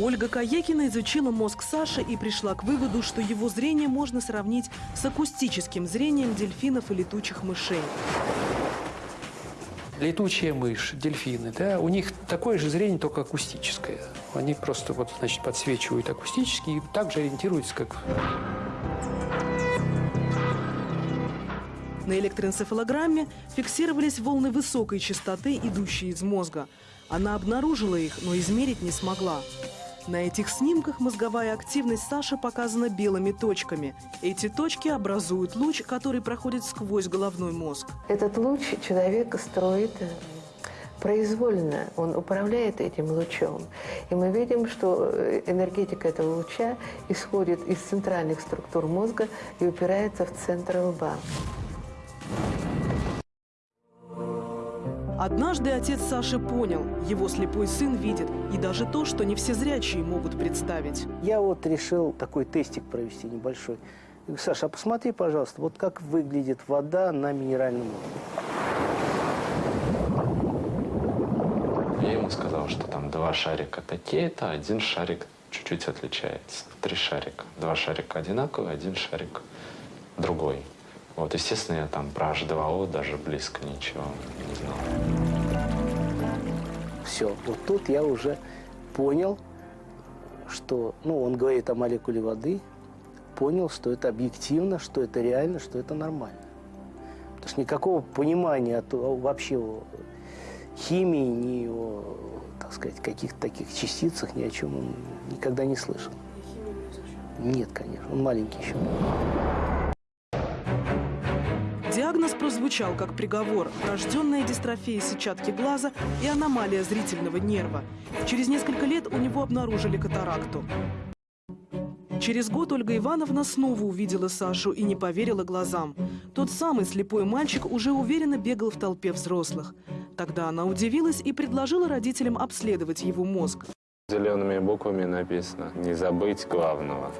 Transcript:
Ольга Каекина изучила мозг Саши и пришла к выводу, что его зрение можно сравнить с акустическим зрением дельфинов и летучих мышей. Летучая мышь, дельфины, да, у них такое же зрение, только акустическое. Они просто вот, значит, подсвечивают акустически и также ориентируются, как На электроэнцефалограмме фиксировались волны высокой частоты, идущие из мозга. Она обнаружила их, но измерить не смогла. На этих снимках мозговая активность Саши показана белыми точками. Эти точки образуют луч, который проходит сквозь головной мозг. Этот луч человек строит э, произвольно, он управляет этим лучом. И мы видим, что э, энергетика этого луча исходит из центральных структур мозга и упирается в центр лба. Однажды отец Саши понял, его слепой сын видит, и даже то, что не все зрячие могут представить. Я вот решил такой тестик провести небольшой. Я говорю, Саша, а посмотри, пожалуйста, вот как выглядит вода на минеральном уровне. Я ему сказал, что там два шарика такие-то, один шарик чуть-чуть отличается. Три шарика. Два шарика одинаковые, один шарик другой. Вот, естественно, я там про H2O даже близко ничего не знал. Все, вот тут я уже понял, что, ну, он говорит о молекуле воды, понял, что это объективно, что это реально, что это нормально. То есть никакого понимания от, вообще о химии, ни о, так сказать, каких-то таких частицах, ни о чем он никогда не слышал. Нет, конечно, он маленький еще. Диагноз прозвучал как приговор – врожденная дистрофия сетчатки глаза и аномалия зрительного нерва. Через несколько лет у него обнаружили катаракту. Через год Ольга Ивановна снова увидела Сашу и не поверила глазам. Тот самый слепой мальчик уже уверенно бегал в толпе взрослых. Тогда она удивилась и предложила родителям обследовать его мозг. Зелеными буквами написано «Не забыть главного».